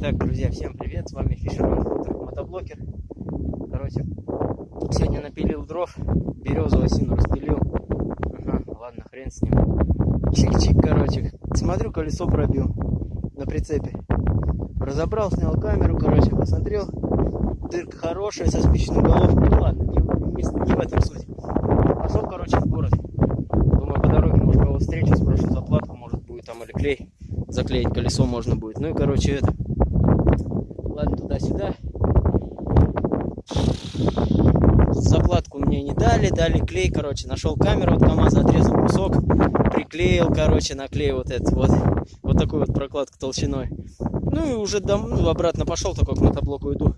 Так, друзья, всем привет, с вами Фишерман Хутор, мотоблокер. Короче, сегодня напилил дров, березу осину распилил. Ага, ладно, хрен с ним. Чик-чик, короче. Смотрю, колесо пробил на прицепе. Разобрал, снял камеру, короче, посмотрел. Дырка хорошая, со спичной головкой. Ну ладно, не, не, не в этом суть. Пошел, короче, в город. Думаю, по дороге, может, кого встречу, спрошу заплатку, может, будет там или клей. Заклеить колесо можно будет. Ну и, короче, это туда-сюда. Заплатку мне не дали, дали клей, короче, нашел камеру от КамАЗа, отрезал кусок, приклеил, короче, наклеил вот этот вот, вот такую вот прокладку толщиной. Ну и уже дом, ну, обратно пошел, такой к мотоблоку иду.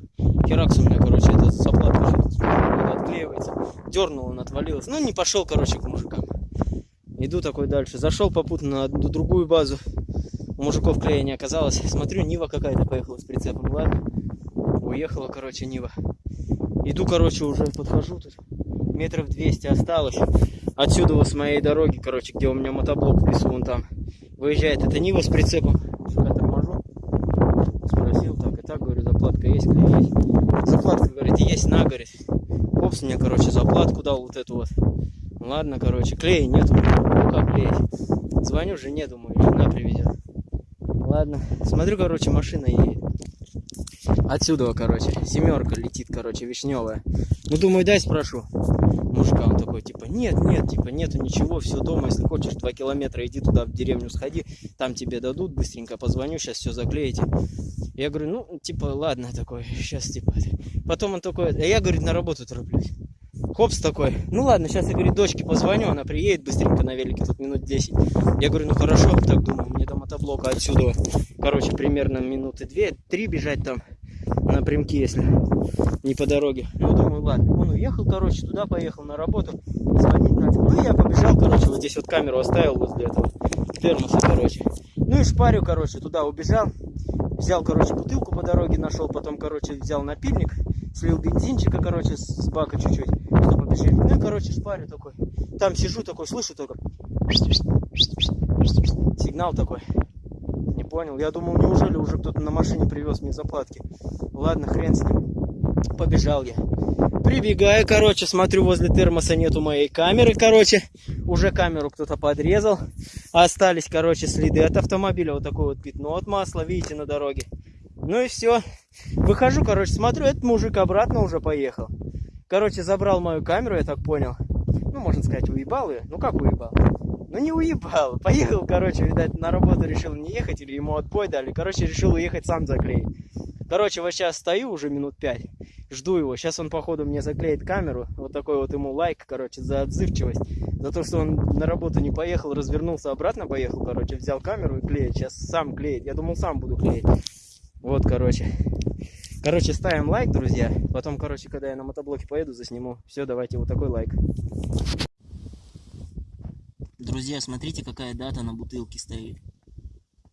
Херакс у меня, короче, этот заплатка уже отклеивается. Дернул, он отвалился. Ну не пошел, короче, к мужикам. Иду такой дальше. Зашел попутно на другую базу. У мужиков клея не оказалось. Смотрю, Нива какая-то поехала с прицепом. Ладно. Уехала, короче, Нива. Иду, короче, уже подхожу тут. Метров 200 осталось. Отсюда вот с моей дороги, короче, где у меня мотоблок в лесу, вон там. Выезжает эта Нива с прицепом. Сука, торможу. Спросил, так и так, говорю, заплатка есть, клей есть. Заплатка, говорит, есть на, говорит. Хопс мне, короче, заплатку дал вот эту вот. Ладно, короче, клея нету. Как клеить? Звоню жене, думаю, жена приведет. Ладно. Смотрю, короче, машина едет. Отсюда, короче, семерка летит, короче, вишневая. Ну, думаю, дай спрошу. Мужика он такой, типа, нет, нет, типа, нету ничего, все дома, если хочешь, два километра, иди туда, в деревню сходи, там тебе дадут, быстренько позвоню, сейчас все заклеите. Я говорю, ну, типа, ладно, такой, сейчас, типа. Потом он такой, а я, говорит, на работу тороплюсь. Хопс такой, ну ладно, сейчас я, говорит, дочке позвоню, она приедет быстренько на велике, тут минут 10. Я говорю, ну хорошо, так думаю, мне до мотоблока отсюда, короче, примерно минуты 2-3 бежать там напрямки, если не по дороге. Ну, думаю, ладно. Он уехал, короче, туда поехал на работу, звонить надо. Ну, я побежал, короче, вот здесь вот камеру оставил возле этого термоса, короче. Ну и шпарю, короче, туда убежал. Взял, короче, бутылку по дороге нашел, потом, короче, взял напильник, слил бензинчика, короче, с бака чуть-чуть, чтобы побежали. Ну и, короче, шпарю такой. Там сижу такой, слышу только сигнал такой. Понял. Я думал, неужели уже кто-то на машине привез мне заплатки. Ладно, хрен с ним. Побежал я. Прибегаю, короче, смотрю, возле термоса нету моей камеры, короче. Уже камеру кто-то подрезал. Остались, короче, следы от автомобиля. Вот такое вот пятно от масла, видите, на дороге. Ну и все. Выхожу, короче, смотрю, этот мужик обратно уже поехал. Короче, забрал мою камеру, я так понял. Ну, можно сказать, уебал ее. Ну, как уебал? Ну, не уебал. Поехал, короче, видать, на работу решил не ехать, или ему отбой дали. Короче, решил уехать сам заклеить. Короче, вот сейчас стою уже минут пять, жду его. Сейчас он, походу, мне заклеит камеру. Вот такой вот ему лайк, короче, за отзывчивость. За то, что он на работу не поехал, развернулся обратно, поехал, короче, взял камеру и клеит. Сейчас сам клеит. Я думал, сам буду клеить. Вот, короче. Короче, ставим лайк, друзья. Потом, короче, когда я на мотоблоке поеду, засниму. Все, давайте вот такой лайк. Друзья, смотрите, какая дата на бутылке стоит.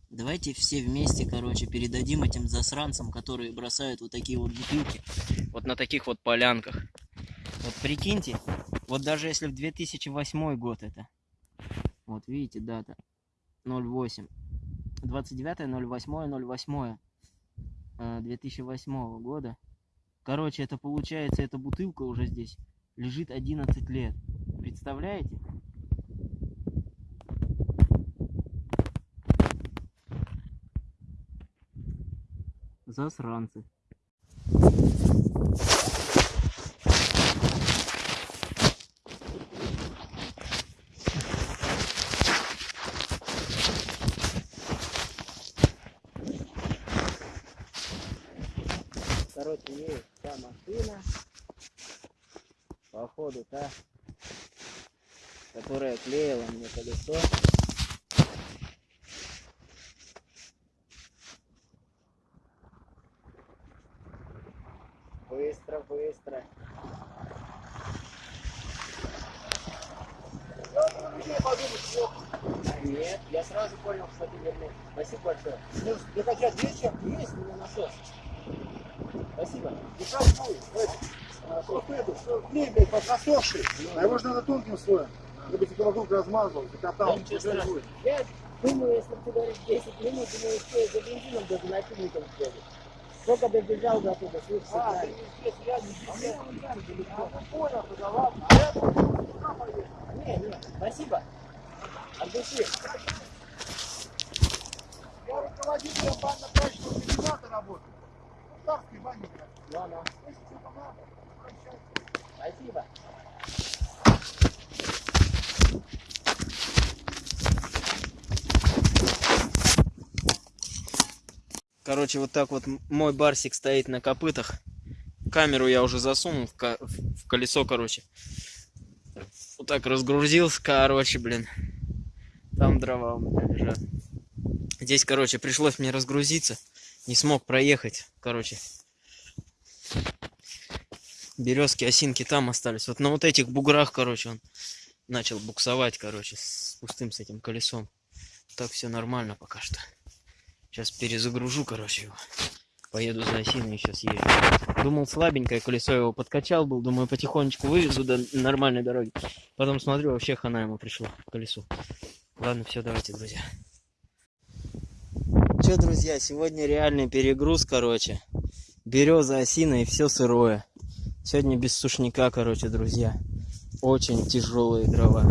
Давайте все вместе, короче, передадим этим засранцам, которые бросают вот такие вот бутылки. Вот на таких вот полянках. Вот прикиньте, вот даже если в 2008 год это. Вот видите, дата 08. 29 08 08 2008 года. Короче, это получается, эта бутылка уже здесь лежит 11 лет. Представляете? Засранцы. Короче, есть та машина, походу та, которая клеила мне колесо. Нет, я сразу понял, что ты вернул. Спасибо большое. Ну, ты хотя вечер есть меня насос. Спасибо. И как будет? Просто это, что клей, блядь, подсосший. А его же надо тонким слоем. Чтобы эти вокруг размазывал, закатал. Да страшного. Я Думаю, если ты говоришь 10 минут, думаю, успею за бензином даже напильником сбегать. Только добежал до туда, слышишь, А, ты не здесь, не. Не, спасибо. От. Я руководителем банно-прачечного комбината работаю. Ну, Если что-то надо, обращайся. спасибо. Короче, вот так вот мой барсик стоит на копытах. Камеру я уже засунул в, ко- в- колесо, короче. Вот так разгрузился, короче, блин. Там дрова у меня лежат. Здесь, короче, пришлось мне разгрузиться. Не смог проехать, короче. Березки, осинки там остались. Вот на вот этих буграх, короче, он начал буксовать, короче, с пустым с этим колесом. Так все нормально пока что. Сейчас перезагружу, короче, его. Поеду за осиной сейчас езжу. Думал, слабенькое колесо его подкачал был. Думаю, потихонечку вывезу до нормальной дороги. Потом смотрю, вообще хана ему пришло колесу. Ладно, все, давайте, друзья. Че, друзья, сегодня реальный перегруз, короче. Береза, осина и все сырое. Сегодня без сушняка, короче, друзья. Очень тяжелые дрова.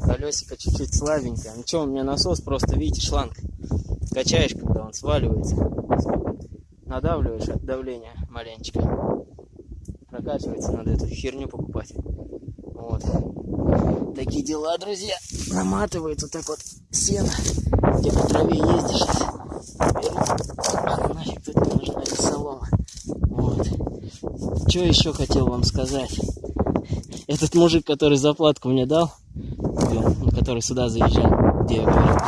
Колесико чуть-чуть слабенькое. Ну что, у меня насос просто, видите, шланг качаешь, когда он сваливается, надавливаешь от давления маленечко, прокачивается, надо эту херню покупать. Вот. Такие дела, друзья. Наматывает вот так вот сено, где по траве ездишь. Нафиг тут нужна солома. Вот. Что еще хотел вам сказать? Этот мужик, который заплатку мне дал, который сюда заезжал, где я говорю,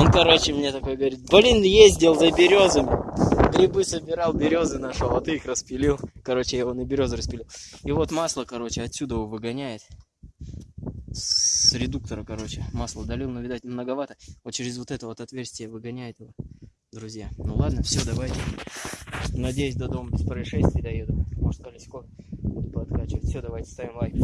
он, короче, мне такой говорит, блин, ездил за березами. Грибы собирал, березы нашел, а ты их распилил. Короче, я его на березы распилил. И вот масло, короче, отсюда его выгоняет. С редуктора, короче, масло долил, но, видать, многовато. Вот через вот это вот отверстие выгоняет его, друзья. Ну ладно, все, давайте. Надеюсь, до дома без происшествий доеду. Может, колеско буду подкачивать. Все, давайте ставим лайк.